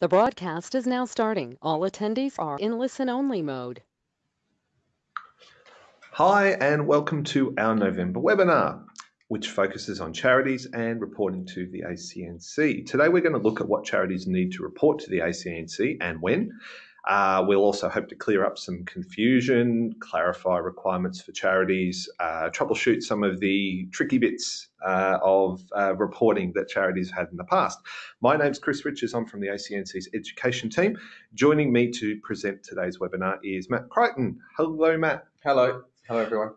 The broadcast is now starting. All attendees are in listen-only mode. Hi, and welcome to our November webinar, which focuses on charities and reporting to the ACNC. Today, we're going to look at what charities need to report to the ACNC and when. Uh, we'll also hope to clear up some confusion, clarify requirements for charities, uh, troubleshoot some of the tricky bits uh, of uh, reporting that charities had in the past. My name's Chris Richards. I'm from the ACNC's education team. Joining me to present today's webinar is Matt Crichton. Hello, Matt. Hello. Hello, everyone.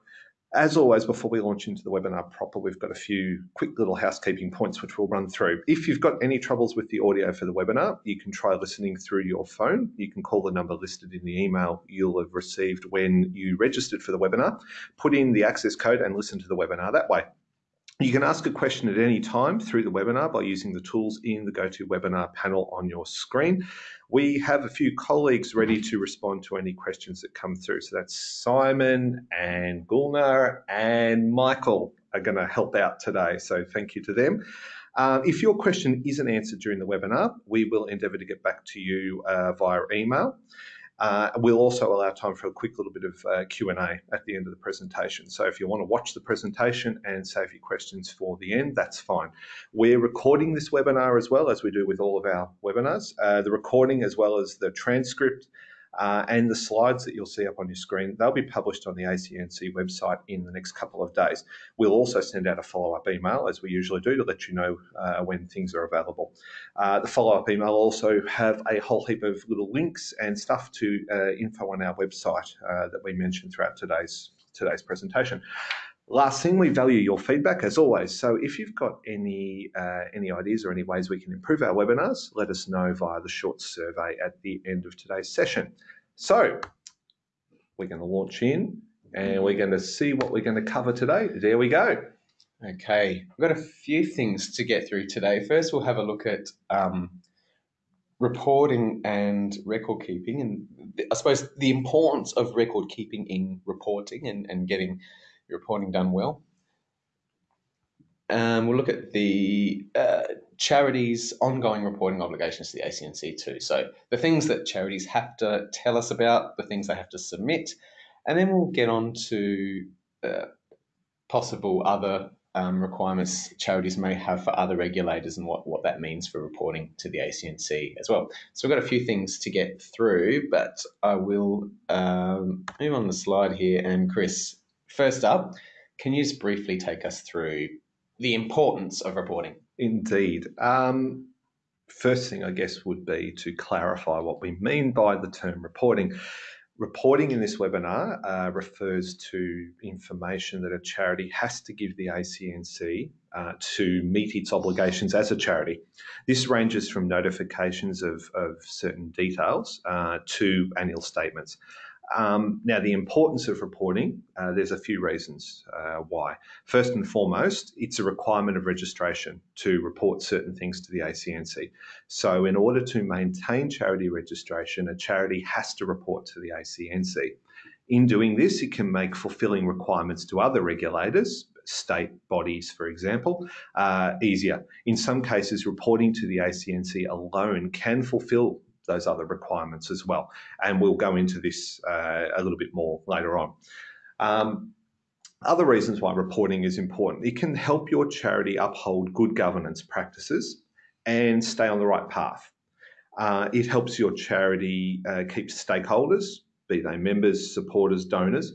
As always, before we launch into the webinar proper, we've got a few quick little housekeeping points which we'll run through. If you've got any troubles with the audio for the webinar, you can try listening through your phone. You can call the number listed in the email you'll have received when you registered for the webinar, put in the access code and listen to the webinar that way. You can ask a question at any time through the webinar by using the tools in the GoToWebinar panel on your screen. We have a few colleagues ready to respond to any questions that come through. So that's Simon and Gulnar and Michael are going to help out today. So thank you to them. Um, if your question isn't answered during the webinar, we will endeavour to get back to you uh, via email. Uh, we'll also allow time for a quick little bit of uh, Q&A at the end of the presentation. So if you want to watch the presentation and save your questions for the end, that's fine. We're recording this webinar as well as we do with all of our webinars. Uh, the recording as well as the transcript uh, and the slides that you'll see up on your screen, they'll be published on the ACNC website in the next couple of days. We'll also send out a follow-up email, as we usually do, to let you know uh, when things are available. Uh, the follow-up email also have a whole heap of little links and stuff to uh, info on our website uh, that we mentioned throughout today's today's presentation. Last thing, we value your feedback as always. So if you've got any uh, any ideas or any ways we can improve our webinars, let us know via the short survey at the end of today's session. So we're going to launch in and we're going to see what we're going to cover today. There we go. Okay, we've got a few things to get through today. First, we'll have a look at um, reporting and record keeping, and I suppose the importance of record keeping in reporting and, and getting reporting done well. Um, we'll look at the uh, charities' ongoing reporting obligations to the ACNC too. So the things that charities have to tell us about, the things they have to submit, and then we'll get on to uh, possible other um, requirements charities may have for other regulators and what, what that means for reporting to the ACNC as well. So we've got a few things to get through, but I will um, move on the slide here. And Chris, First up, can you just briefly take us through the importance of reporting? Indeed. Um, first thing, I guess, would be to clarify what we mean by the term reporting. Reporting in this webinar uh, refers to information that a charity has to give the ACNC uh, to meet its obligations as a charity. This ranges from notifications of, of certain details uh, to annual statements. Um, now, the importance of reporting, uh, there's a few reasons uh, why. First and foremost, it's a requirement of registration to report certain things to the ACNC. So, in order to maintain charity registration, a charity has to report to the ACNC. In doing this, it can make fulfilling requirements to other regulators, state bodies, for example, uh, easier. In some cases, reporting to the ACNC alone can fulfill those other requirements as well. And we'll go into this uh, a little bit more later on. Um, other reasons why reporting is important. It can help your charity uphold good governance practices and stay on the right path. Uh, it helps your charity uh, keep stakeholders, be they members, supporters, donors,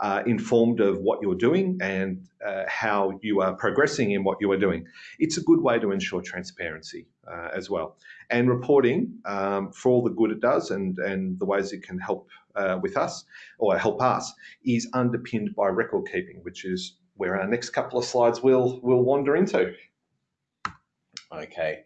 uh, informed of what you're doing and uh, how you are progressing in what you are doing. It's a good way to ensure transparency uh, as well. And reporting um, for all the good it does and, and the ways it can help uh, with us or help us is underpinned by record keeping, which is where our next couple of slides will will wander into. Okay.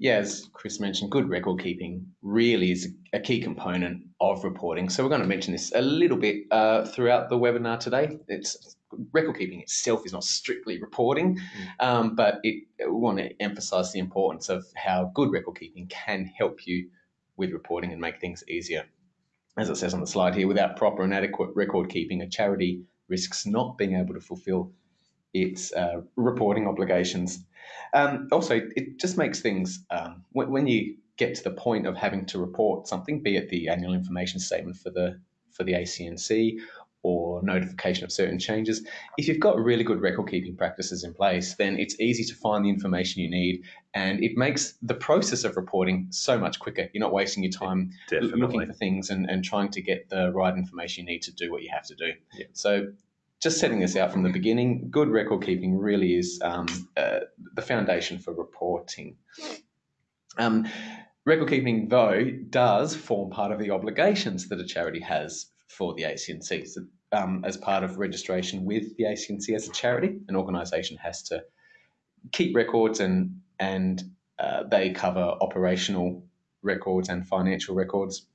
Yeah, as Chris mentioned, good record keeping really is a key component of reporting. So we're going to mention this a little bit uh, throughout the webinar today. It's record keeping itself is not strictly reporting, mm. um, but it, we want to emphasize the importance of how good record keeping can help you with reporting and make things easier. As it says on the slide here, without proper and adequate record keeping, a charity risks not being able to fulfill its uh, reporting obligations. Um, also, it just makes things um, when, when, you get to the point of having to report something, be it the annual information statement for the for the ACNC or notification of certain changes. If you've got really good record keeping practices in place, then it's easy to find the information you need and it makes the process of reporting so much quicker. You're not wasting your time Definitely. looking for things and, and trying to get the right information you need to do what you have to do. Yeah. So just setting this out from the beginning, good record keeping really is um, uh, the foundation for reporting. Um, record keeping, though, does form part of the obligations that a charity has for the ACNC. So, um, as part of registration with the ACNC as a charity, an organisation has to keep records and and uh, they cover operational records and financial records.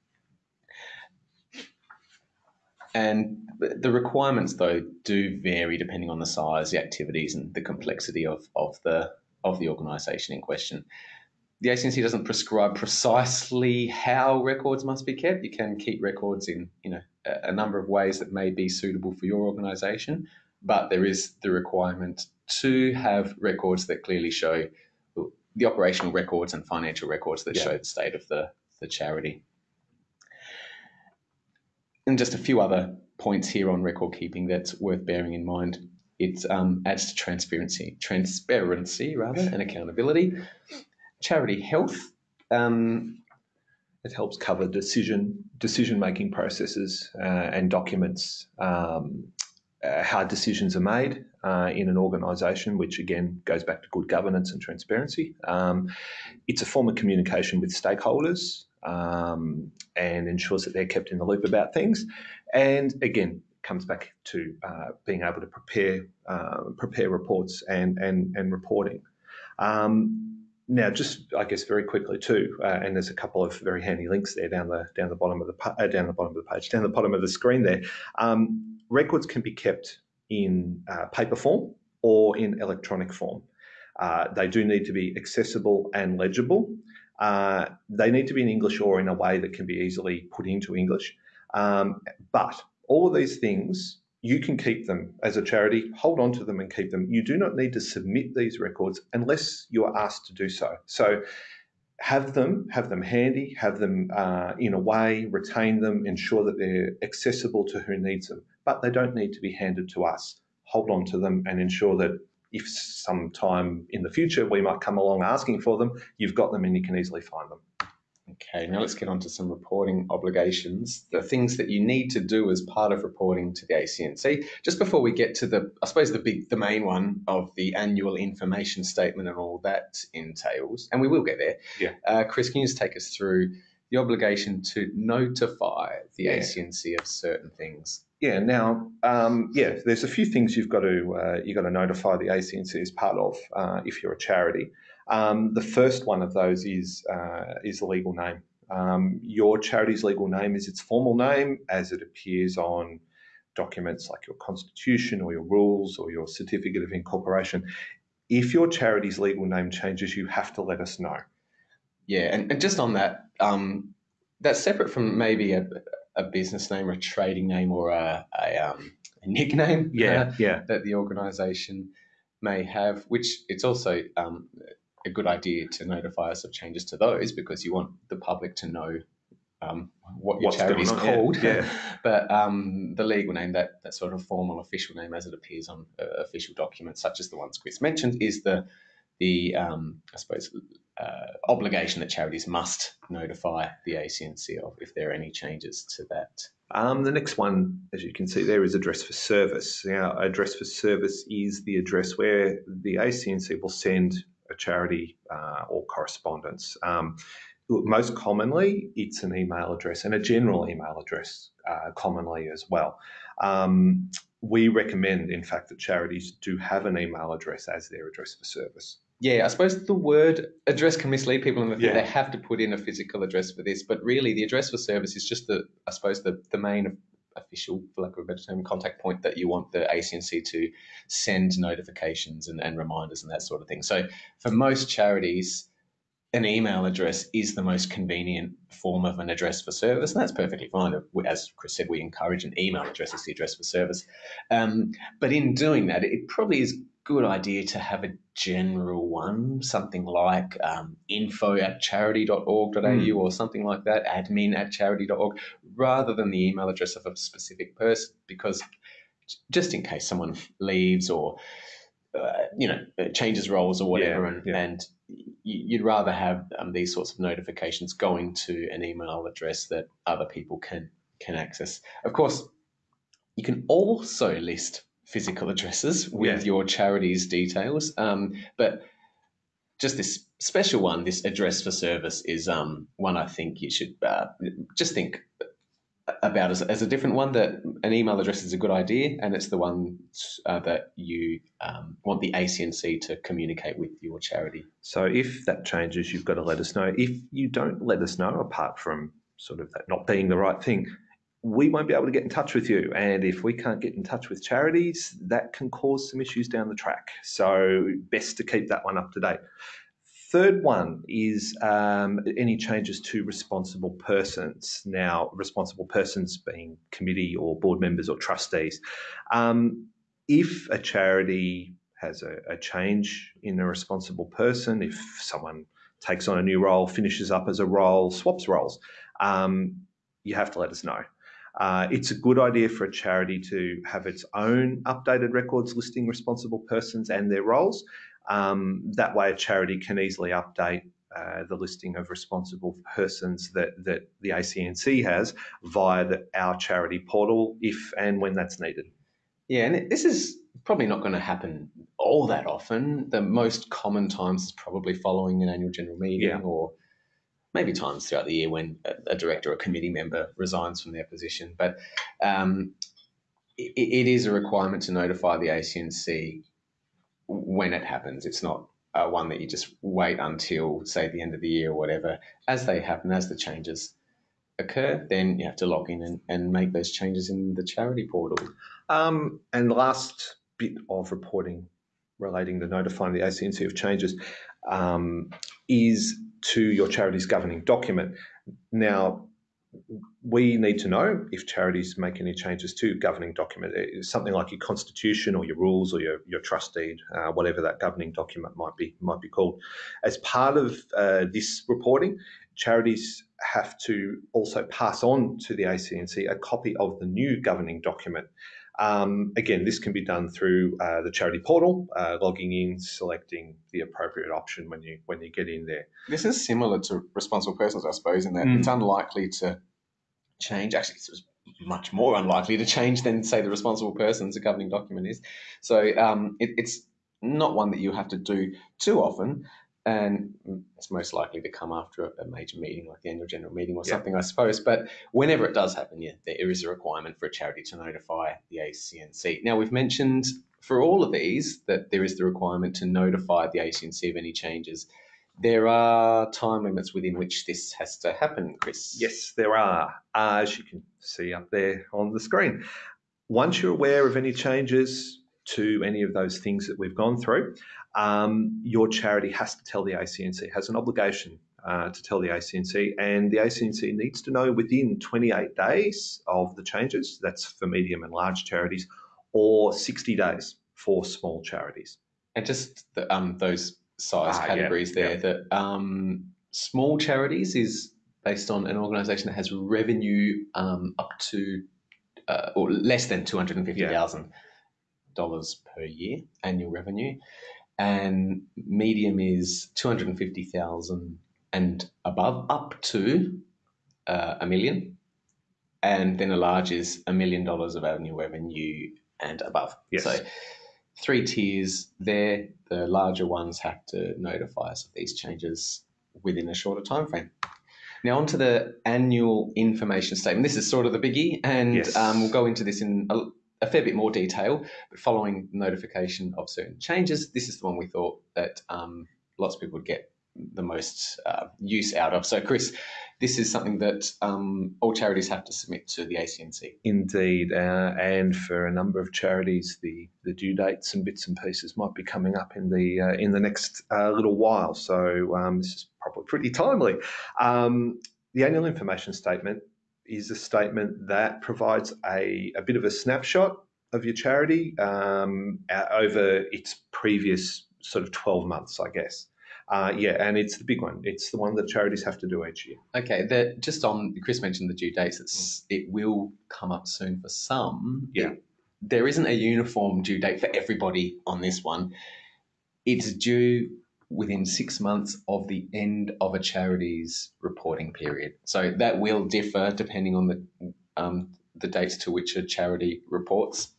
And the requirements, though, do vary depending on the size, the activities, and the complexity of, of the of the organisation in question. The ACNC doesn't prescribe precisely how records must be kept. You can keep records in you know a, a number of ways that may be suitable for your organisation, but there is the requirement to have records that clearly show the operational records and financial records that Yeah. show the state of the, the charity. And just a few other points here on record keeping that's worth bearing in mind. It um, adds to transparency, transparency rather, and accountability. Charity health. Um, It helps cover decision decision making processes uh, and documents um, uh, how decisions are made uh, in an organisation, which again goes back to good governance and transparency. Um, it's a form of communication with stakeholders um, and ensures that they're kept in the loop about things. And again, comes back to uh, being able to prepare uh, prepare reports and and and reporting. Um, now, just I guess very quickly too, uh, and there's a couple of very handy links there down the down the bottom of the uh, down the bottom of the page, down the bottom of the screen there. Um, records can be kept in uh, paper form or in electronic form. Uh, they do need to be accessible and legible. Uh, they need to be in English or in a way that can be easily put into English. Um, but all of these things you can keep them as a charity, hold on to them and keep them. You do not need to submit these records unless you are asked to do so. So have them, have them handy, have them uh, in a way, retain them, ensure that they're accessible to who needs them. But they don't need to be handed to us. Hold on to them and ensure that if sometime in the future we might come along asking for them, you've got them and you can easily find them. Okay, now let's get on to some reporting obligations. The things that you need to do as part of reporting to the ACNC. Just before we get to the, I suppose the big, the main one of the annual information statement and all that entails, and we will get there. Yeah. Uh, Chris, can you just take us through the obligation to notify the Yeah. ACNC of certain things? Yeah. Now, um, yeah, there's a few things you've got to uh, you've got to notify the ACNC as part of uh, if you're a charity. Um, the first one of those is uh, is the legal name. Um, your charity's legal name is its formal name as it appears on documents like your constitution or your rules or your certificate of incorporation. If your charity's legal name changes, you have to let us know. Yeah, and, and just on that, um, that's separate from maybe a, a business name or a trading name or a, a, um, a nickname. uh, yeah. that the organisation may have, which it's also um, a good idea to notify us of changes to those because you want the public to know um, what your What's charity is on, yeah, called. yeah. but um, the legal name, that, that sort of formal official name as it appears on uh, official documents, such as the ones Chris mentioned, is the the um, I suppose uh, obligation that charities must notify the ACNC of if there are any changes to that. Um, the next one, as you can see there, is address for service. Now, address for service is the address where the ACNC will send a charity uh, or correspondence. Um, most commonly, it's an email address and a general email address uh, commonly as well. Um, we recommend, in fact, that charities do have an email address as their address for service. Yeah, I suppose the word address can mislead people and they Yeah. they have to put in a physical address for this, but really the address for service is just the, I suppose, the, the main official, for lack of a better term, contact point that you want the ACNC to send notifications and, and reminders and that sort of thing. So for most charities, an email address is the most convenient form of an address for service, and that's perfectly fine. As Chris said, we encourage an email address as the address for service. Um, but in doing that, it probably is good idea to have a general one, something like um, info at charity.org.au Mm. or something like that, admin at charity.org, rather than the email address of a specific person, because just in case someone leaves or uh, you know changes roles or whatever, Yeah, and, yeah. and you'd rather have um, these sorts of notifications going to an email address that other people can can access. Of course, you can also list physical addresses with Yeah. your charity's details, um, but just this special one, this address for service, is um, one I think you should uh, just think about as, as a different one. That an email address is a good idea, and it's the one uh, that you um, want the ACNC to communicate with your charity. So if that changes, you've got to let us know. If you don't let us know, apart from sort of that not being the right thing, we won't be able to get in touch with you. And if we can't get in touch with charities, that can cause some issues down the track. So best to keep that one up to date. Third one is um, any changes to responsible persons. Now, responsible persons being committee or board members or trustees. Um, if a charity has a, a change in a responsible person, if someone takes on a new role, finishes up as a role, swaps roles, um, you have to let us know. Uh, it's a good idea for a charity to have its own updated records listing responsible persons and their roles. Um, that way, a charity can easily update uh, the listing of responsible persons that, that the ACNC has via the, our charity portal if and when that's needed. Yeah, and this is probably not going to happen all that often. The most common times is probably following an annual general meeting Yeah. or maybe times throughout the year when a, a director or a committee member resigns from their position. But um, it, it is a requirement to notify the ACNC when it happens. It's not uh, one that you just wait until, say, the end of the year or whatever. As they happen, as the changes occur, then you have to log in and, and make those changes in the charity portal. Um, and the last bit of reporting relating to notifying the ACNC of changes um, is to your charity's governing document. Now, we need to know if charities make any changes to governing document, It's something like your constitution or your rules or your, your trust deed, uh, whatever that governing document might be might be called. As part of uh, this reporting, charities have to also pass on to the ACNC a copy of the new governing document. Um, again, this can be done through uh, the charity portal, uh, logging in, selecting the appropriate option when you when you get in there. This is similar to responsible persons, I suppose, in that Mm. it's unlikely to change. Actually, it's much more unlikely to change than, say, the responsible persons a governing document is. So um, it, it's not one that you have to do too often, and it's most likely to come after a, major meeting like the annual general meeting or Yeah. something, I suppose. But whenever it does happen, yeah, there is a requirement for a charity to notify the ACNC. Now, we've mentioned for all of these that there is the requirement to notify the ACNC of any changes. There are time limits within which this has to happen, Chris. Yes, there are, uh, as you can see up there on the screen. Once you're aware of any changes to any of those things that we've gone through, um, your charity has to tell the ACNC, has an obligation uh, to tell the ACNC, and the ACNC needs to know within 28 days of the changes. That's for medium and large charities, or 60 days for small charities. And just the, um, those size Ah, yeah, categories there, yeah. that um, small charities is based on an organisation that has revenue um, up to uh, or less than two hundred and fifty thousand dollars per year annual revenue, and medium is two hundred and fifty thousand and above, up to uh, a million, and then a large is a million dollars of annual revenue and above. Yes. So three tiers there. The larger ones have to notify us of these changes within a shorter time frame. Now, on to the annual information statement. This is sort of the biggie, and Yes. um, we'll go into this in a, a fair bit more detail. But following notification of certain changes, this is the one we thought that um, lots of people would get the most uh, use out of. So, Chris, this is something that um, all charities have to submit to the ACNC. Indeed, uh, and for a number of charities, the, the due dates and bits and pieces might be coming up in the uh, in the next uh, little while. So um, this is probably pretty timely. Um, the annual information statement is a statement that provides a, a bit of a snapshot of your charity um, over its previous sort of 12 months, I guess. Uh, yeah, and it's the big one. It's the one that charities have to do each year. Okay, the, just on Chris mentioned the due dates. It's, it will come up soon for some. Yeah. It- there isn't a uniform due date for everybody on this one. It's due within six months of the end of a charity's reporting period. So that will differ depending on the um, the dates to which a charity reports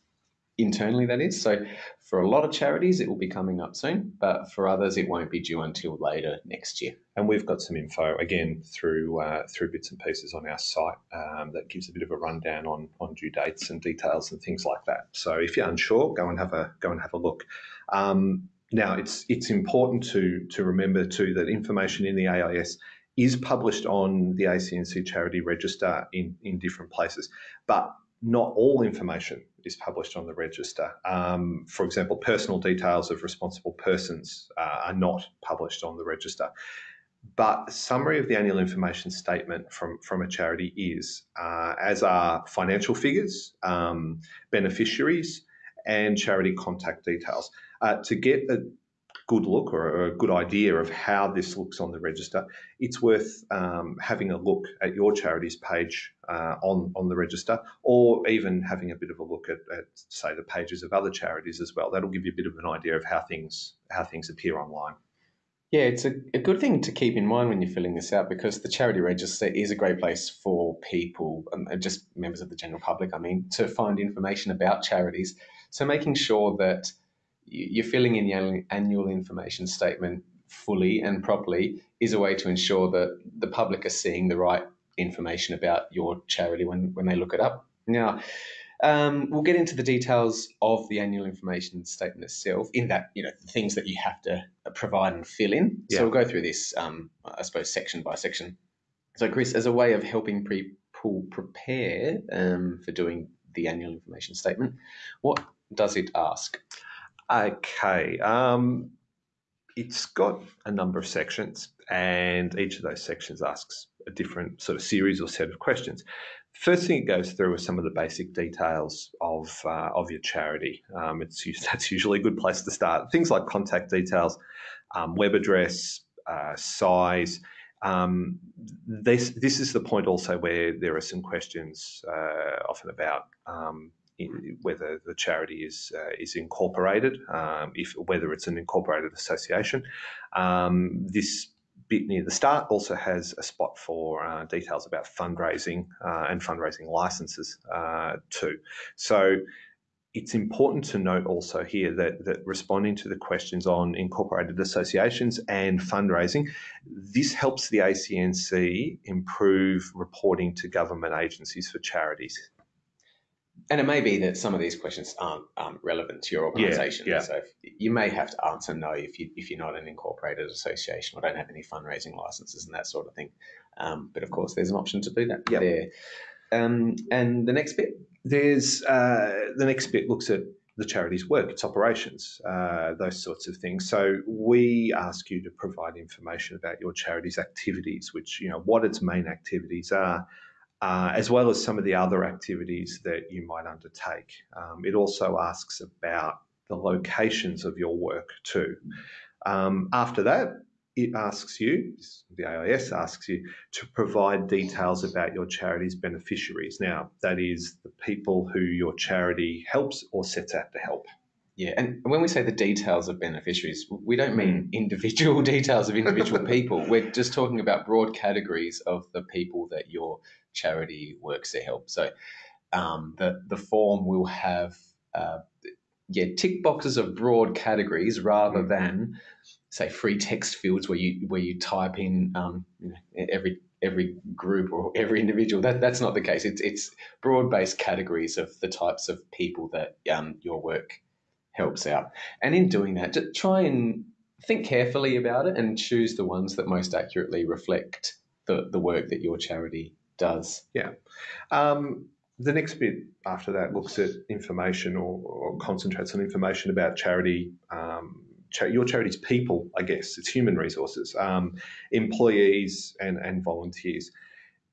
internally. That is so. For a lot of charities, it will be coming up soon, but for others, it won't be due until later next year. And we've got some info again through uh, through bits and pieces on our site um, that gives a bit of a rundown on on due dates and details and things like that. So if you're unsure, go and have a go and have a look. Um, now it's it's important to to remember too that information in the AIS is published on the ACNC charity register in in different places, but not all information is published on the register. Um, for example, personal details of responsible persons uh, are not published on the register. But summary of the annual information statement from, from a charity is, uh, as are financial figures, um, beneficiaries, and charity contact details. Uh, to get a good look or a good idea of how this looks on the register, it's worth um, having a look at your charity's page uh, on, on the register or even having a bit of a look at, at, say, the pages of other charities as well. That'll give you a bit of an idea of how things, how things appear online. Yeah, it's a, a good thing to keep in mind when you're filling this out because the charity register is a great place for people, um, and just members of the general public, I mean, to find information about charities. So making sure that you- you're filling in the annual- annual information statement fully and properly is a way to ensure that the public are seeing the right information about your charity when, when they look it up. Now, um, we'll get into the details of the annual information statement itself. In that, you know, the things that you have to provide and fill in. Yeah. So we'll go through this, um, I suppose, section by section. So, Chris, as a way of helping people prepare um, for doing the annual information statement, what does it ask? Okay. Um, it's got a number of sections, and each of those sections asks a different sort of series or set of questions. First thing it goes through is some of the basic details of uh, of your charity. Um, it's that's usually a good place to start. Things like contact details, um, web address, uh, size. Um, this this is the point also where there are some questions uh, often about um, whether the charity is uh, is incorporated, um, if whether it's an incorporated association. Um, this bit near the start also has a spot for uh, details about fundraising uh, and fundraising licenses uh, too. So it's important to note also here that, that responding to the questions on incorporated associations and fundraising, this helps the ACNC improve reporting to government agencies for charities. And it may be that some of these questions aren't um, relevant to your organisation. yeah. So if, you may have to answer no if you if you're not an incorporated association or don't have any fundraising licenses and that sort of thing. Um, but of course, there's an option to do that Yep. there. Um, and the next bit, There's uh, the next bit looks at the charity's work, its operations, uh, those sorts of things. So we ask you to provide information about your charity's activities, which you know what its main activities are, uh, as well as some of the other activities that you might undertake. Um, it also asks about the locations of your work too. Um, after that, it asks you, the AIS asks you to provide details about your charity's beneficiaries. Now, that is the people who your charity helps or sets out to help. Yeah. And when we say the details of beneficiaries, we don't mean individual details of individual people. We're just talking about broad categories of the people that your charity works to help. So um, the the form will have uh, yeah tick boxes of broad categories rather Mhm. than say free text fields where you where you type in um, you know, every every group or every individual. That that's not the case. It's it's broad based categories of the types of people that um, your work helps out. And in doing that, just try and think carefully about it and choose the ones that most accurately reflect the, the work that your charity does. Yeah. Um, the next bit after that looks at information or, or concentrates on information about charity, um, cha- your charity's people, I guess. It's human resources, um, employees, and, and volunteers.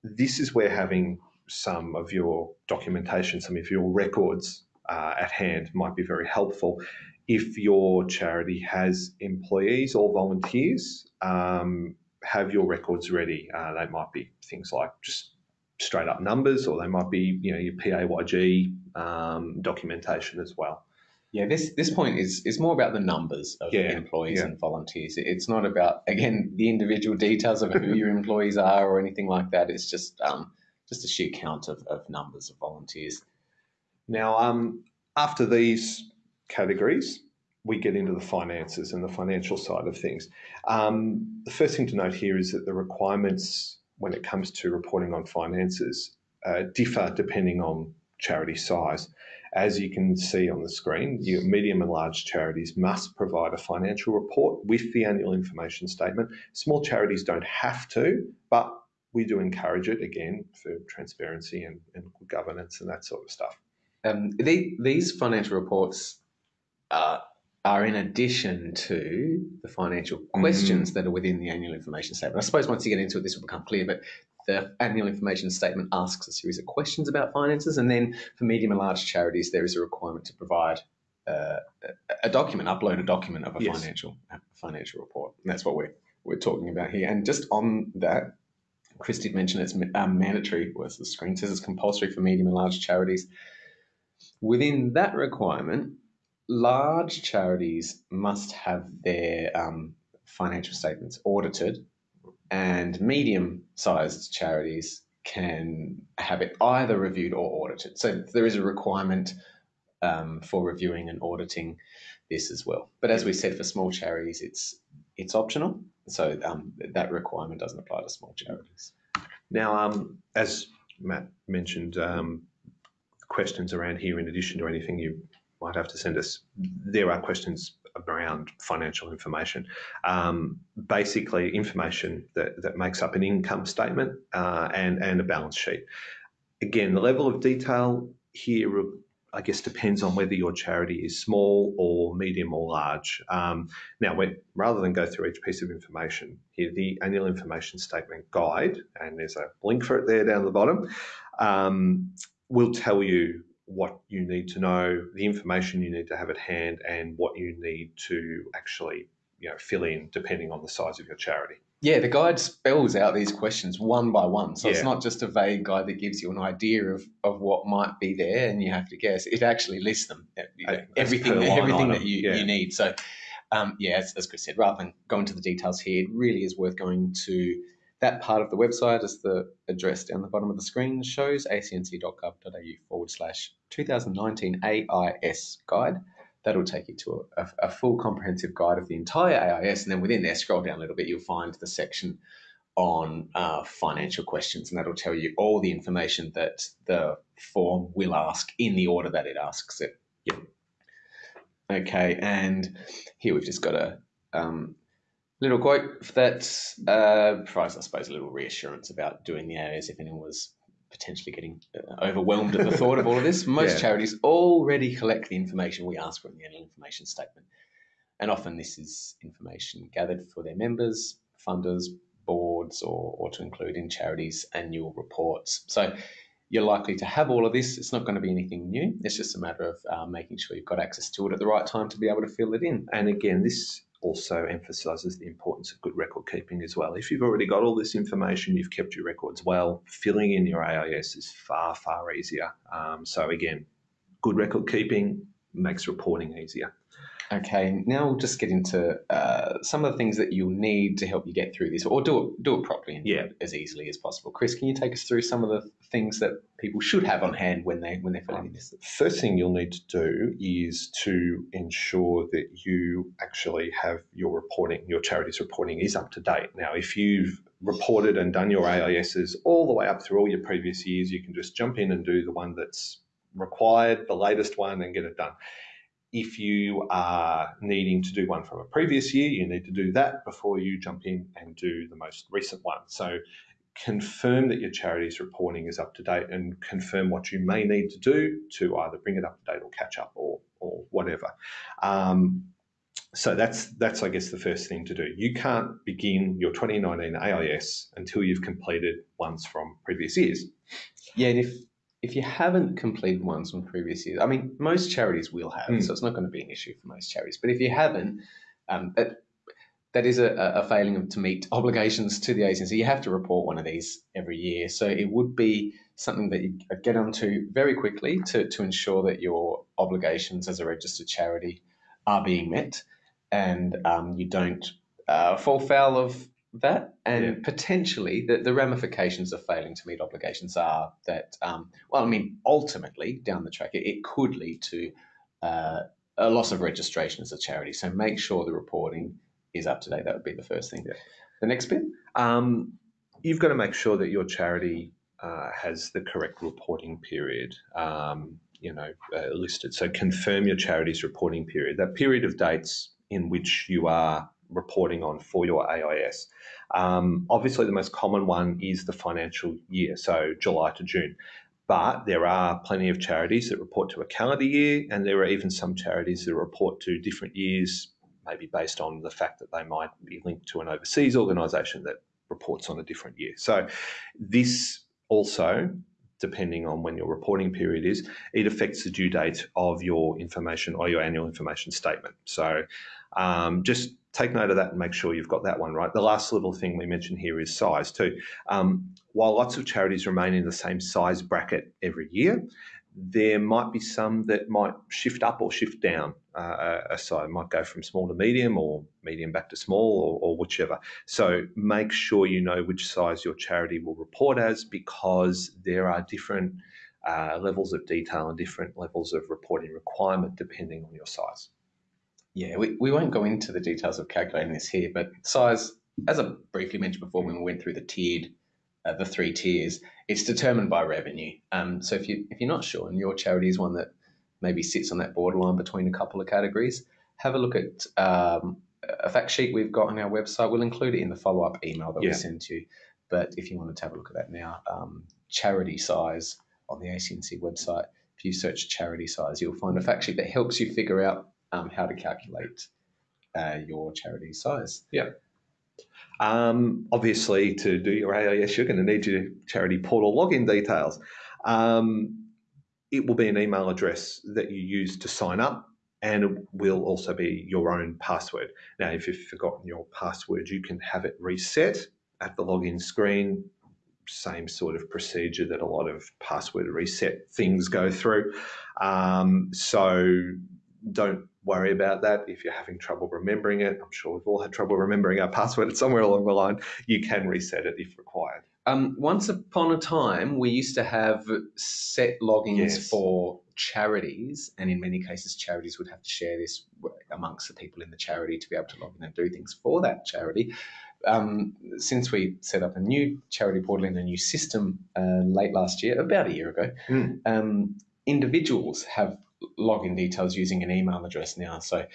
This is where having some of your documentation, some of your records uh, at hand might be very helpful. If your charity has employees or volunteers, um, have your records ready. Uh, they might be things like just straight up numbers, or they might be you know your PAYG um, documentation as well. Yeah, this this point is is more about the numbers of Yeah, employees yeah. and volunteers. It's not about again the individual details of who your employees are or anything like that. It's just um, just a sheer count of, of numbers of volunteers. Now, um, after these categories, we get into the finances and the financial side of things. Um, the first thing to note here is that the requirements when it comes to reporting on finances uh, differ depending on charity size. As you can see on the screen, your medium and large charities must provide a financial report with the annual information statement. Small charities don't have to, but we do encourage it again for transparency and, and good governance and that sort of stuff. Um, the, these financial reports uh, are in addition to the financial questions that are within the annual information statement. I suppose once you get into it, this will become clear, but the annual information statement asks a series of questions about finances, and then for medium and large charities, there is a requirement to provide uh, a- a document, upload a document of a Yes. financial a financial report. And that's what we're we're talking about here. And just on that, Chris did mention it's um, mandatory. Was the screen says it's compulsory for medium and large charities. Within that requirement, large charities must have their um, financial statements audited, and medium sized charities can have it either reviewed or audited. So there is a requirement um, for reviewing and auditing this as well. But as we said, for small charities, it's it's optional. So um, that requirement doesn't apply to small charities. Now, um, as Matt mentioned, um, questions around here, in addition to anything you might have to send us, there are questions around financial information. Um, basically, information that, that makes up an income statement uh, and, and a balance sheet. Again, the level of detail here, I guess, depends on whether your charity is small or medium or large. Um, now, rather than go through each piece of information, here the annual information statement guide, and there's a link for it there down the bottom, um, will tell you what you need to know, the information you need to have at hand, and what you need to actually you know, fill in depending on the size of your charity. Yeah, the guide spells out these questions one by one. So it's not just a vague guide that gives you an idea of, of what might be there and you have to guess. It actually lists them, you know, everything, line everything that you, yeah. you need. So, um, yeah, as, as Chris said, rather than going into the details here, it really is worth going to that part of the website as the address down the bottom of the screen shows, acnc.gov.au forward slash 2019 AIS guide. That'll take you to a, a, a full comprehensive guide of the entire AIS. And then within there, scroll down a little bit, you'll find the section on uh, financial questions, and that'll tell you all the information that the form will ask in the order that it asks it. Yep. Okay, and here we've just got a um, little quote that uh, provides, I suppose, a little reassurance about doing the AIS if anyone was potentially getting uh, overwhelmed at the thought of all of this. Most Yeah. charities already collect the information we ask for in the annual information statement. And often this is information gathered for their members, funders, boards, or, or to include in charities' annual reports. So you're likely to have all of this. It's not going to be anything new. It's just a matter of uh, making sure you've got access to it at the right time to be able to fill it in. And again, this also emphasises the importance of good record keeping as well. If you've already got all this information, you've kept your records well, filling in your AIS is far, far easier. Um, so, again, good record keeping makes reporting easier. Okay, now we'll just get into uh, some of the things that you'll need to help you get through this, or do it do it properly and Yeah. as easily as possible. Chris, can you take us through some of the things that people should have on hand when they when they're filling in this? First thing you'll need to do is to ensure that you actually have your reporting, your charity's reporting is up to date. Now, if you've reported and done your AISs all the way up through all your previous years, you can just jump in and do the one that's required, the latest one, and get it done. If you are needing to do one from a previous year, you need to do that before you jump in and do the most recent one. So confirm that your charity's reporting is up to date and confirm what you may need to do to either bring it up to date or catch up or, or whatever. Um, so that's that's I guess the first thing to do. You can't begin your 2019 AIS until you've completed ones from previous years. Yeah, and if if you haven't completed ones from previous years, I mean, most charities will have, Mm. so it's not going to be an issue for most charities. But if you haven't, um, that, that is a, a failing of, to meet obligations to the agency. You have to report one of these every year. So it would be something that you get onto very quickly to, to ensure that your obligations as a registered charity are being met and um, you don't uh, fall foul of that. And Yeah. potentially, the, the ramifications of failing to meet obligations are that, um, well, I mean, ultimately, down the track, it, it could lead to uh, a loss of registration as a charity. So make sure the reporting is up to date. That would be the first thing. Yeah. The next bit. Um, you've got to make sure that your charity uh, has the correct reporting period, um, you know, uh, listed. So confirm your charity's reporting period. That period of dates in which you are reporting on for your AIS. Um, obviously, the most common one is the financial year, so July to June. But there are plenty of charities that report to a calendar year, and there are even some charities that report to different years, maybe based on the fact that they might be linked to an overseas organisation that reports on a different year. So this also, depending on when your reporting period is, it affects the due date of your information or your annual information statement. So um, just take note of that and make sure you've got that one right. The last little thing we mentioned here is size too. Um, while lots of charities remain in the same size bracket every year, there might be some that might shift up or shift down uh, a size. Might go from small to medium or medium back to small or, or whichever. So make sure you know which size your charity will report as because there are different uh, levels of detail and different levels of reporting requirement depending on your size. Yeah, we, we won't go into the details of calculating this here, but size, as I briefly mentioned before when we went through the tiered, uh, the three tiers, it's determined by revenue. Um, so if you if you're not sure and your charity is one that maybe sits on that borderline between a couple of categories, have a look at um, a fact sheet we've got on our website. We'll include it in the follow up email that Yeah. we send to you. But if you wanted to have a look at that now, um, charity size on the ACNC website, if you search charity size, you'll find a fact sheet that helps you figure out um, how to calculate uh, your charity size. Um, obviously, to do your AIS, you're going to need your charity portal login details. Um, it will be an email address that you use to sign up, and it will also be your own password. Now, if you've forgotten your password, you can have it reset at the login screen. Same sort of procedure that a lot of password reset things go through. Um, so don't worry about that if you're having trouble remembering it. I'm sure we've all had trouble remembering our password somewhere along the line. You can reset it if required. Um, once upon a time, we used to have set logins Yes. for charities, and in many cases, charities would have to share this amongst the people in the charity to be able to log in and do things for that charity. Um, since we set up a new charity portal in a new system uh, late last year, about a year ago, Mm. um, individuals have login details using an email address now. So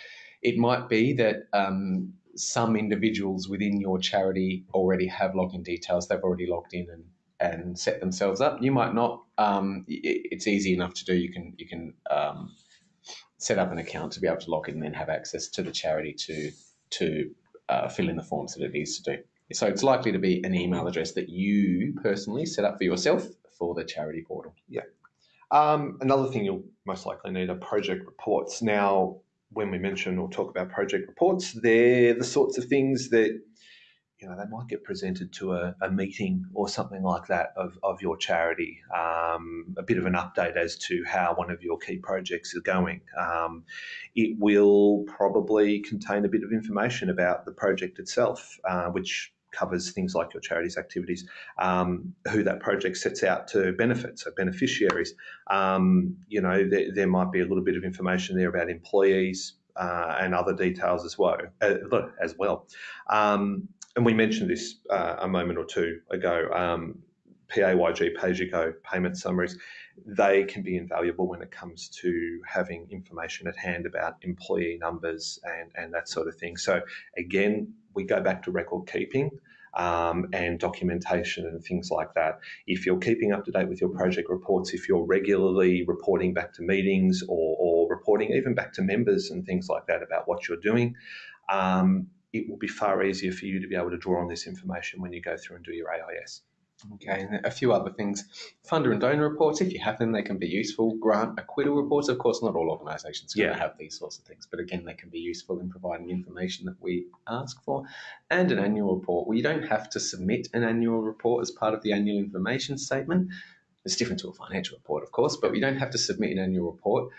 it might be that um, some individuals within your charity already have login details. They've already logged in and, and set themselves up. You might not. Um, i- it's easy enough to do. You can you can um, set up an account to be able to log in and then have access to the charity to to uh, fill in the forms that it needs to do. So it's likely to be an email address that you personally set up for yourself for the charity portal. Um, another thing you'll most likely need are project reports. Now, when we mention or talk about project reports, they're the sorts of things that you know they might get presented to a, a meeting or something like that of, of your charity. Um, a bit of an update as to how one of your key projects is going. Um, it will probably contain a bit of information about the project itself, uh, which covers things like your charity's activities, um, who that project sets out to benefit, so beneficiaries. Um, you know, there, there might be a little bit of information there about employees uh, and other details as well. Uh, as well. Um, and we mentioned this uh, a moment or two ago. Um, PAYG, pay you go payment summaries, they can be invaluable when it comes to having information at hand about employee numbers and, and that sort of thing. So, again, we go back to record keeping um, and documentation and things like that. If you're keeping up to date with your project reports, if you're regularly reporting back to meetings or, or reporting even back to members and things like that about what you're doing, um, it will be far easier for you to be able to draw on this information when you go through and do your AIS. Okay, and a few other things. Funder and donor reports, if you have them, they can be useful. Grant acquittal reports, of course, not all organisations are going Yeah. to have these sorts of things, but again, they can be useful in providing information that we ask for. And an annual report. Well, you don't have to submit an annual report as part of the annual information statement. It's different to a financial report, of course, but we don't have to submit an annual report,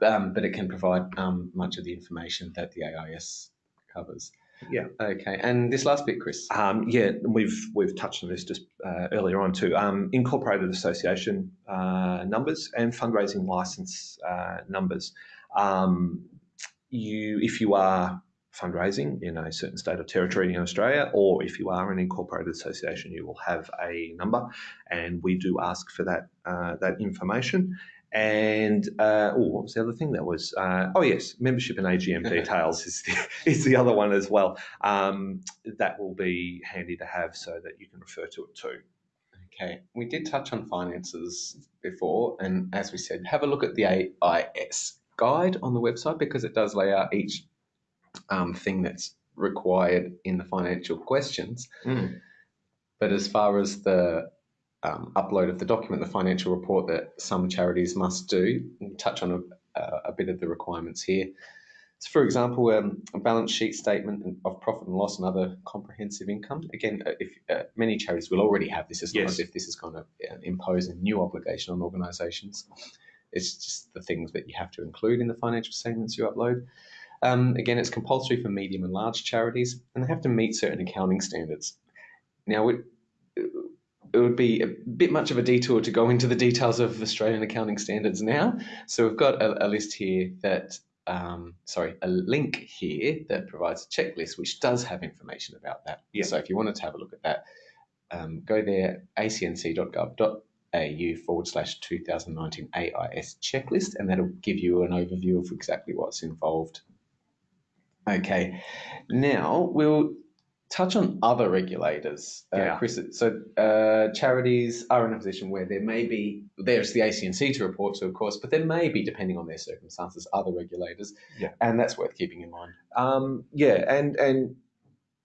um, but it can provide um, much of the information that the AIS covers. Yeah. Okay, and this last bit, Chris. Um, yeah, we've we've touched on this just uh, earlier on too. Um, incorporated association uh, numbers and fundraising license uh, numbers. Um, you, if you are fundraising in a certain state or territory in Australia, or if you are an incorporated association, you will have a number, and we do ask for that uh, that information. And uh, oh, what was the other thing? That was uh, oh yes, membership and AGM details is the, is the other one as well. Um, that will be handy to have so that you can refer to it too. Okay, we did touch on finances before, and as we said, have a look at the AIS guide on the website because it does lay out each um, thing that's required in the financial questions. But as far as the um, upload of the document, the financial report that some charities must do, we'll touch on a, a bit of the requirements here. So, for example, um, a balance sheet statement of profit and loss and other comprehensive income. Again, uh, if uh, many charities will already have this, it's not Yes. as if this is going to impose a new obligation on organisations. It's just the things that you have to include in the financial statements you upload. Um, again, it's compulsory for medium and large charities, and they have to meet certain accounting standards. Now, it, it would be a bit much of a detour to go into the details of Australian accounting standards now. So we've got a, a list here that, um, sorry, a link here that provides a checklist which does have information about that. Yeah. So if you wanted to have a look at that, um, go there, acnc.gov.au forward slash 2019 AIS checklist, and that'll give you an overview of exactly what's involved. Okay, now we'll touch on other regulators, uh, Yeah. Chris. So uh, charities are in a position where there may be there's the ACNC to report to, of course, but there may be, depending on their circumstances, other regulators, Yeah. and that's worth keeping in mind. Um, yeah, and and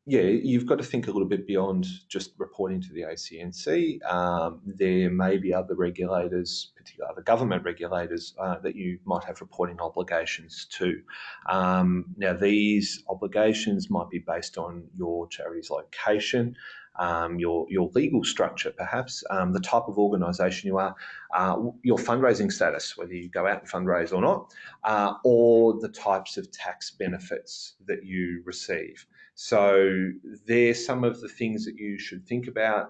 yeah, you've got to think a little bit beyond just reporting to the ACNC. Um, there may be other regulators, particularly other government regulators, uh, that you might have reporting obligations to. Um, now, these obligations might be based on your charity's location. Um, your your legal structure, perhaps um, the type of organisation you are, uh, your fundraising status, whether you go out and fundraise or not, uh, or the types of tax benefits that you receive. So there's some of the things that you should think about.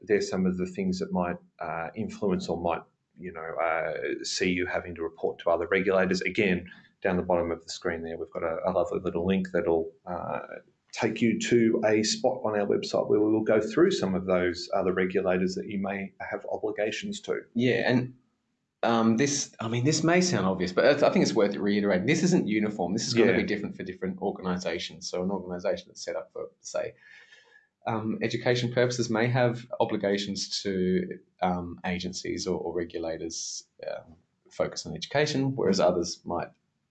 There's some of the things that might uh, influence or might, you know, uh, see you having to report to other regulators. Again, down the bottom of the screen there, we've got a, a lovely little link that'll uh, take you to a spot on our website where we will go through some of those other regulators that you may have obligations to. Yeah, and um, this, I mean, this may sound obvious, but I think it's worth reiterating. This isn't uniform. This is going Yeah. to be different for different organisations. So, an organisation that's set up for, say, um, education purposes may have obligations to um, agencies or, or regulators um, focused on education, whereas others might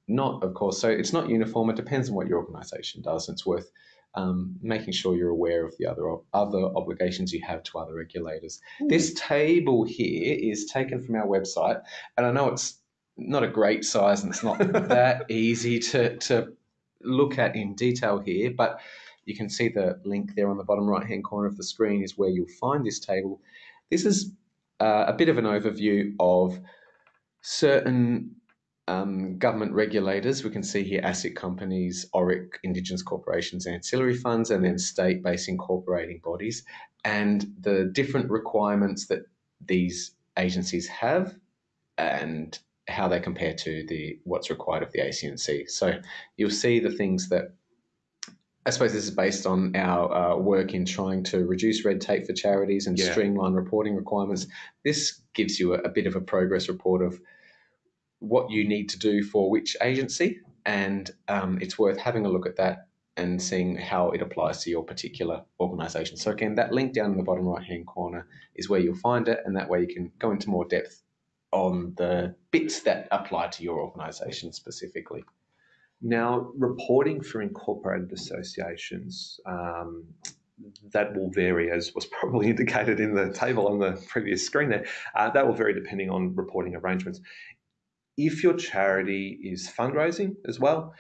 not, of course. So, it's not uniform. It depends on what your organisation does. It's worth um, making sure you're aware of the other other obligations you have to other regulators. This table here is taken from our website, and I know it's not a great size and it's not that easy to, to look at in detail here, but you can see the link there on the bottom right hand corner of the screen is where you'll find this table. This is uh, a bit of an overview of certain um, government regulators. We can see here ASIC companies, ORIC, Indigenous corporations, ancillary funds, and then state based incorporating bodies, and the different requirements that these agencies have and how they compare to the what's required of the ACNC. So you'll see the things that I suppose this is based on our uh, work in trying to reduce red tape for charities and Yeah. streamline reporting requirements. This gives you a, a bit of a progress report of what you need to do for which agency, and um, it's worth having a look at that and seeing how it applies to your particular organisation. So again, that link down in the bottom right hand corner is where you'll find it, and that way you can go into more depth on the bits that apply to your organisation specifically. Now, reporting for incorporated associations, um, that will vary, as was probably indicated in the table on the previous screen there. Uh, that will vary depending on reporting arrangements. If your charity is fundraising as well,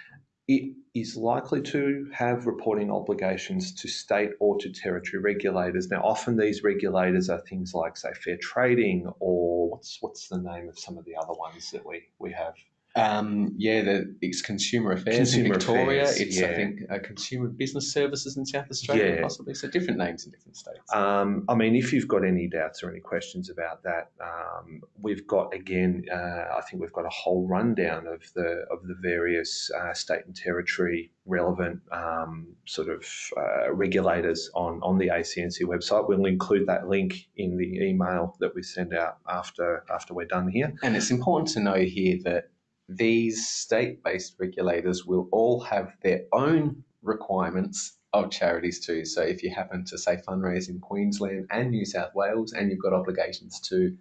it is likely to have reporting obligations to state or to territory regulators. Now, often these regulators are things like, say, fair trading, or what's what's the name of some of the other ones that we we have. Um, yeah, the, it's Consumer Affairs Consumer in Victoria. Affairs, it's, yeah. I think, uh, Consumer Business Services in South Australia, Yeah. possibly. So different names in different states. Um, I mean, if you've got any doubts or any questions about that, um, we've got again. Uh, I think we've got a whole rundown of the of the various uh, state and territory relevant um, sort of uh, regulators on on the ACNC website. We'll include that link in the email that we send out after after we're done here. And it's important to know here that these state based regulators will all have their own requirements of charities too. So if you happen to say fundraise in Queensland and New South Wales and you've got obligations to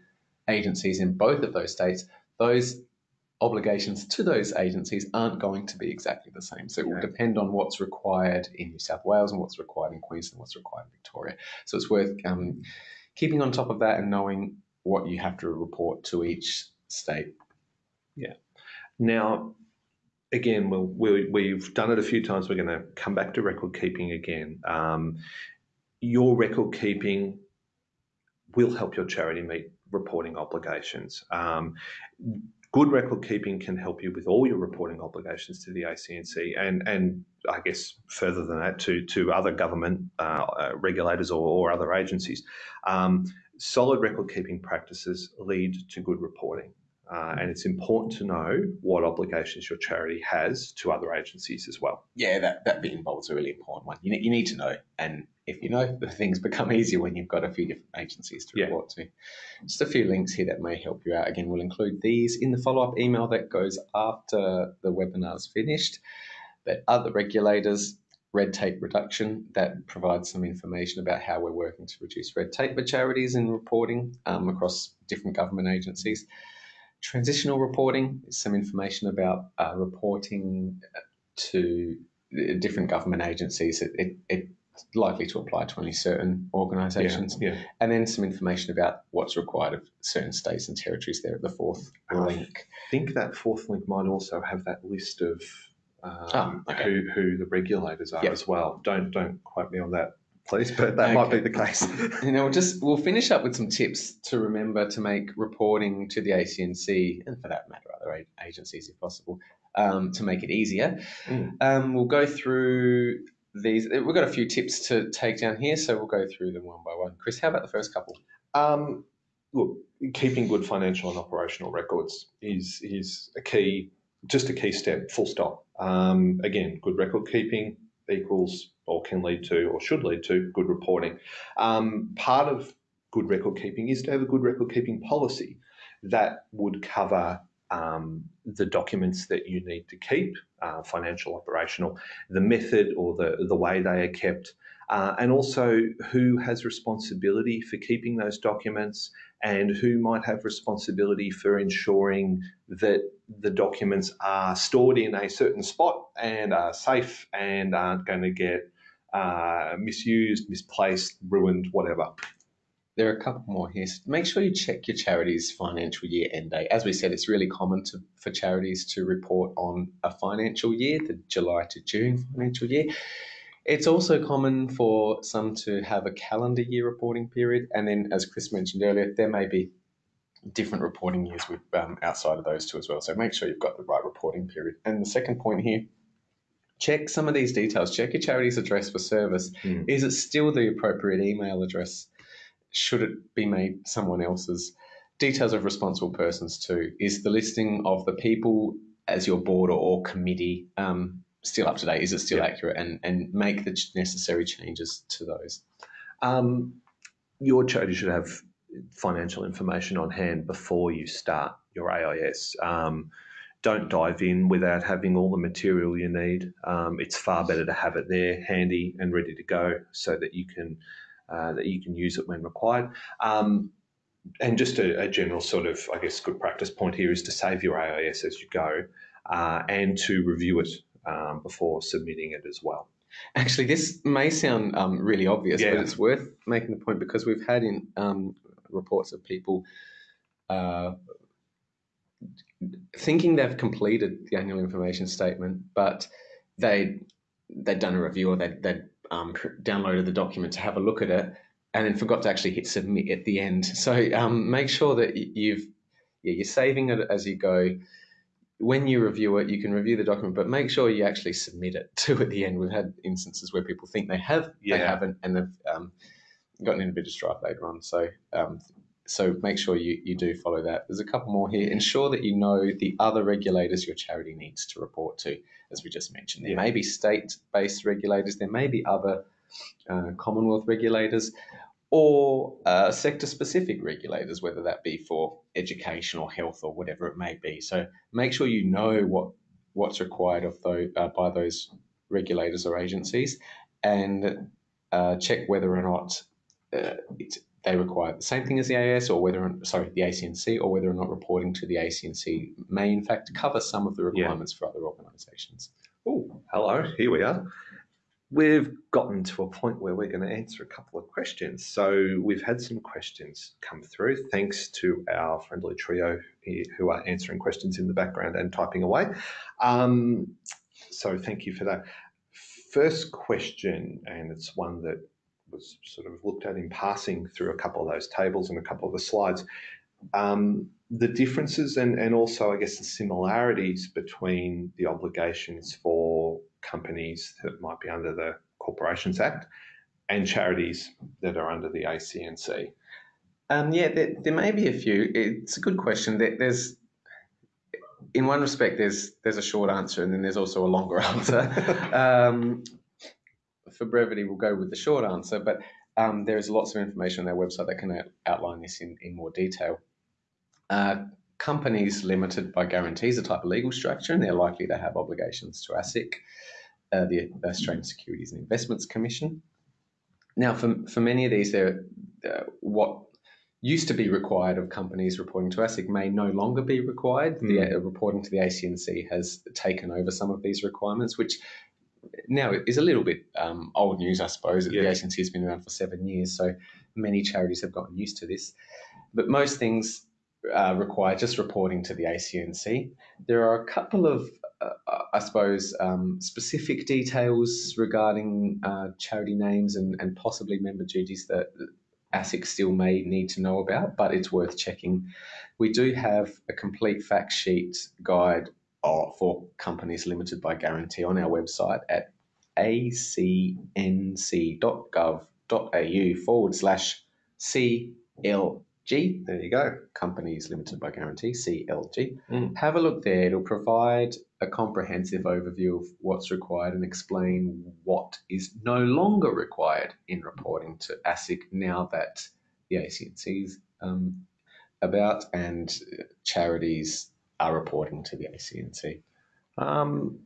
agencies in both of those states, those obligations to those agencies aren't going to be exactly the same. So it will depend on what's required in New South Wales and what's required in Queensland, and what's required in Victoria. So it's worth um, keeping on top of that and knowing what you have to report to each state. Now, again, we'll, we, we've done it a few times. We're going to come back to record keeping again. Um, your record keeping will help your charity meet reporting obligations. Um, good record keeping can help you with all your reporting obligations to the ACNC and, and I guess further than that to, to other government uh, uh, regulators or, or other agencies. Um, solid record keeping practices lead to good reporting. Uh, and it's important to know what obligations your charity has to other agencies as well. Yeah, that, that bit involves a really important one. You, you need to know. And if you know, the things become easier when you've got a few different agencies to Yeah. report to. Just a few links here that may help you out. Again, we'll include these in the follow up email that goes after the webinar's finished. But other regulators, red tape reduction, that provides some information about how we're working to reduce red tape for charities in reporting um, across different government agencies. Transitional reporting is some information about uh, reporting to uh, different government agencies. It, it, it's likely to apply to only certain organisations. Yeah, yeah. And then some information about what's required of certain states and territories there at the fourth Ah. link. I think that fourth link might also have that list of um, Ah, okay. who, who the regulators are Yep. as well. Don't don't quote me on that, please, but that might be the case. You know, we'll just we'll finish up with some tips to remember to make reporting to the ACNC and for that matter other agencies if possible um, to make it easier. Mm. Um, we'll go through these. We've got a few tips to take down here, so we'll go through them one by one. Chris, how about the first couple? Um, look, keeping good financial and operational records is is a key, just a key step. Full stop. Um, again, good record keeping equals or can lead to or should lead to good reporting. Um, part of good record keeping is to have a good record keeping policy that would cover um, the documents that you need to keep, uh, financial, operational, the method or the, the way they are kept, uh, and also who has responsibility for keeping those documents and who might have responsibility for ensuring that the documents are stored in a certain spot and are safe and aren't going to get uh, misused, misplaced, ruined, whatever. There are a couple more here. So make sure you check your charity's financial year end date. As we said, it's really common to, for charities to report on a financial year, the July to June financial year. It's also common for some to have a calendar year reporting period. And then, as Chris mentioned earlier, there may be different reporting years with um, outside of those two as well. So make sure you've got the right reporting period. And the second point here, check some of these details. Check your charity's address for service. Mm. Is it still the appropriate email address? Should it be made someone else's? Details of responsible persons too. Is the listing of the people as your board or, or committee um, still up to date? Is it still Yeah. accurate? And and make the necessary changes to those. Um, your charity should have financial information on hand before you start your AIS. Um, don't dive in without having all the material you need. Um, it's far better to have it there, handy and ready to go, so that you can uh, that you can use it when required. Um, and just a, a general sort of, I guess, good practice point here is to save your AIS as you go, uh, and to review it um, before submitting it as well. Actually, this may sound um, really obvious, Yeah. but it's worth making the point because we've had in um, reports of people uh, thinking they've completed the annual information statement, but they they'd done a review or they'd, they'd um, pr- downloaded the document to have a look at it, and then forgot to actually hit submit at the end. So um, make sure that you've yeah, you're saving it as you go. When you review it, you can review the document, but make sure you actually submit it to at the end. We've had instances where people think they have, Yeah. they haven't, and they've um, gotten in a bit of strife later on. So, um, so make sure you, you do follow that. There's a couple more here. Ensure that you know the other regulators your charity needs to report to, as we just mentioned. There Yeah. may be state-based regulators. There may be other uh, Commonwealth regulators or uh, sector-specific regulators, whether that be for education or health or whatever it may be. So make sure you know what what's required of those uh, by those regulators or agencies, and uh, check whether or not uh, they require the same thing as the AS, or whether sorry the ACNC, or whether or not reporting to the ACNC may in fact cover some of the Yeah. requirements for other organisations. Oh, hello, here we are. We've gotten to a point where we're going to answer a couple of questions. So we've had some questions come through. Thanks to our friendly trio who are answering questions in the background and typing away. Um, so thank you for that. First question, and it's one that was sort of looked at in passing through a couple of those tables and a couple of the slides. Um, the differences and, and also, I guess, the similarities between the obligations for companies that might be under the Corporations Act and charities that are under the ACNC. Um, yeah, there, there may be a few. It's a good question. There, there's, in one respect, there's there's a short answer, and then there's also a longer answer. um, for brevity, we'll go with the short answer, but um, there is lots of information on their website that can outline this in, in more detail. Uh, companies limited by guarantees a type of legal structure, and they're likely to have obligations to ASIC, uh, the Australian Securities and Investments Commission. Now, for, for many of these, they're, uh, what used to be required of companies reporting to ASIC may no longer be required. The uh, reporting to the ACNC has taken over some of these requirements, which now is a little bit um, old news, I suppose. Yeah. The ACNC has been around for seven years, so many charities have gotten used to this. But most things uh, require just reporting to the ACNC. There are a couple of, I suppose, um, specific details regarding uh, charity names and, and possibly member duties that ASIC still may need to know about, but it's worth checking. We do have a complete fact sheet guide uh, for companies limited by guarantee on our website at acnc.gov.au forward slash CLG, There you go. companies limited by guarantee, CLG. Mm. Have a look there. It'll provide a comprehensive overview of what's required and explain what is no longer required in reporting to ASIC now that the ACNC is um, about and charities are reporting to the ACNC. Um,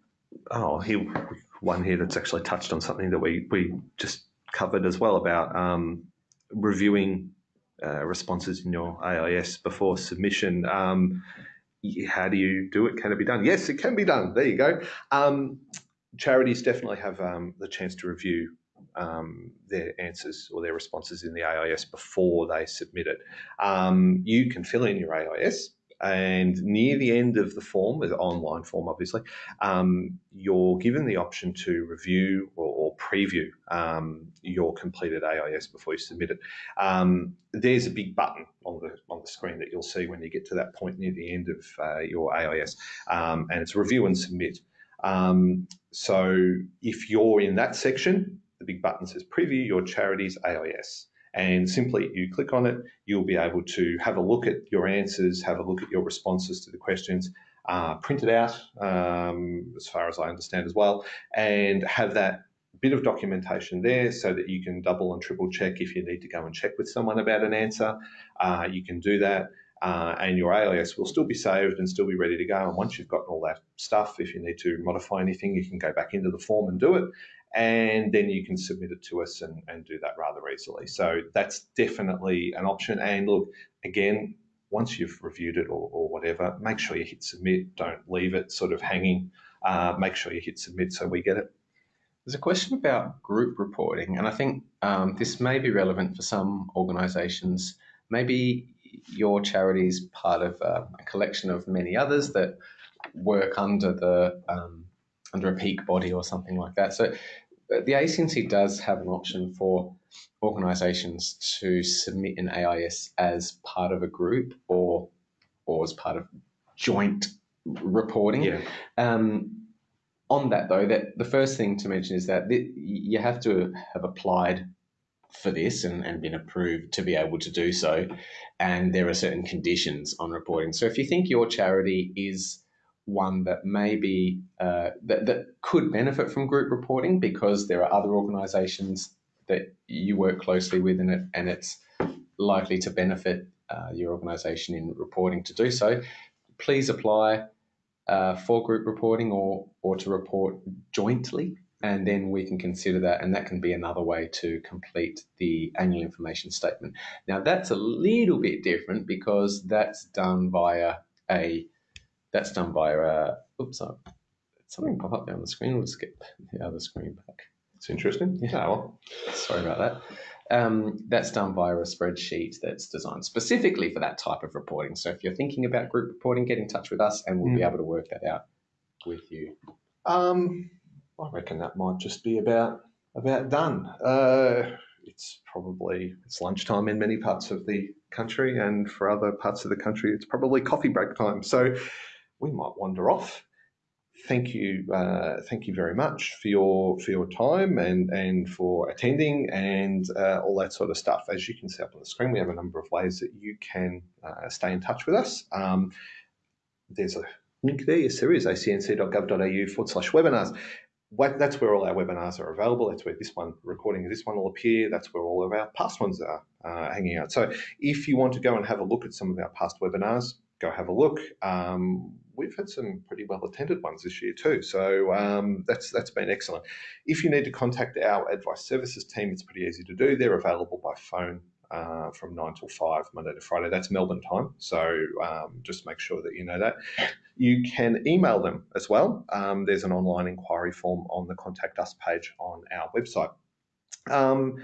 oh, here one here that's actually touched on something that we we just covered as well about um, reviewing uh, responses in your AIS before submission. Um, how do you do it? Can it be done? Yes, it can be done. There you go. Um, charities definitely have um, the chance to review um, their answers or their responses in the AIS before they submit it. Um, you can fill in your AIS, and near the end of the form, the online form, obviously, um, you're given the option to review or, or preview um, your completed AIS before you submit it. Um, there's a big button on the on the screen that you'll see when you get to that point near the end of uh, your AIS, um, and it's review and submit. Um, so if you're in that section, the big button says preview your charity's AIS. And simply you click on it, you'll be able to have a look at your answers, have a look at your responses to the questions, uh, print it out, um, as far as I understand as well, and have that bit of documentation there so that you can double and triple check if you need to go and check with someone about an answer. Uh, you can do that. Uh, and your AIS will still be saved and still be ready to go. And once you've gotten all that stuff, if you need to modify anything, you can go back into the form and do it. And then you can submit it to us and, and do that rather easily. So that's definitely an option. And look, again, once you've reviewed it or, or whatever, make sure you hit submit. Don't leave it sort of hanging. Uh, make sure you hit submit so we get it. There's a question about group reporting, and I think um, this may be relevant for some organisations. Maybe your charity is part of uh, a collection of many others that work under the um, under a peak body or something like that. So the ACNC does have an option for organisations to submit an AIS as part of a group or or as part of joint reporting. Yeah. Um, on that though, that the first thing to mention is that th- you have to have applied for this and, and been approved to be able to do so, and there are certain conditions on reporting. So if you think your charity is one that maybe uh, that, that could benefit from group reporting because there are other organisations that you work closely with and, it, and it's likely to benefit uh, your organisation in reporting to do so, please apply uh, for group reporting or, or to report jointly, and then we can consider that, and that can be another way to complete the annual information statement. Now, that's a little bit different because that's done via a that's done by, a oops, sorry, something pop up there on the screen. We'll skip the other screen back. It's interesting. Yeah. Oh, well. Sorry about that. Um, that's done via a spreadsheet that's designed specifically for that type of reporting. So if you're thinking about group reporting, get in touch with us and we'll be Mm. able to work that out with you. Um, I reckon that might just be about about done. Uh, it's probably it's lunchtime in many parts of the country, and for other parts of the country, it's probably coffee break time. So we might wander off. Thank you, uh, thank you very much for your for your time and and for attending and uh, all that sort of stuff. As you can see up on the screen, we have a number of ways that you can uh, stay in touch with us. Um, there's a link there, yes, there is, acnc.gov.au forward slash webinars. That's where all our webinars are available. That's where this one, recording of this one will appear. That's where all of our past ones are uh, hanging out. So if you want to go and have a look at some of our past webinars, go have a look. Um, we've had some pretty well attended ones this year too. So um, that's that's been excellent. If you need to contact our advice services team, it's pretty easy to do. They're available by phone uh, from nine till five, Monday to Friday. That's Melbourne time. So um, just make sure that you know that. You can email them as well. Um, there's an online inquiry form on the contact us page on our website. Um,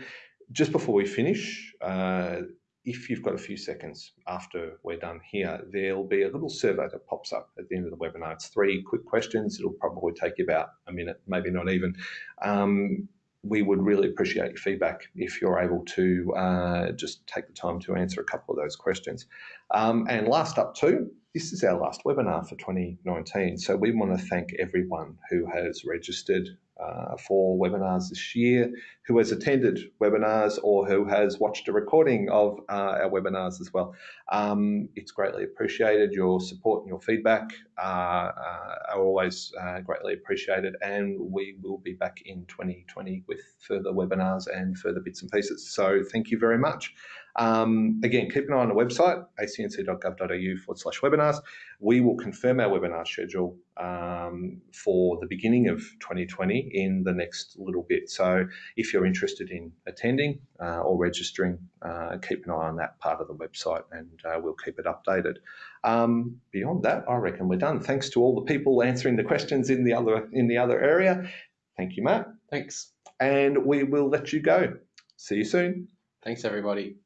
just before we finish, uh, if you've got a few seconds after we're done here, there'll be a little survey that pops up at the end of the webinar. It's three quick questions. It'll probably take you about a minute, maybe not even. Um, we would really appreciate your feedback if you're able to uh, just take the time to answer a couple of those questions. Um, and last up too, this is our last webinar for 2019. So we want to thank everyone who has registered uh, for webinars this year, who has attended webinars or who has watched a recording of uh, our webinars as well. Um, it's greatly appreciated. Your support and your feedback uh, uh, are always uh, greatly appreciated, and we will be back in 2020 with further webinars and further bits and pieces. So thank you very much. Um, again, keep an eye on the website, acnc.gov.au forward slash webinars. We will confirm our webinar schedule um, for the beginning of 2020 in the next little bit. So if you're interested in attending uh, or registering, uh, keep an eye on that part of the website and uh, we'll keep it updated. Um, beyond that, I reckon we're done. Thanks to all the people answering the questions in the other in the other area. Thank you, Matt. Thanks. And we will let you go. See you soon. Thanks, everybody.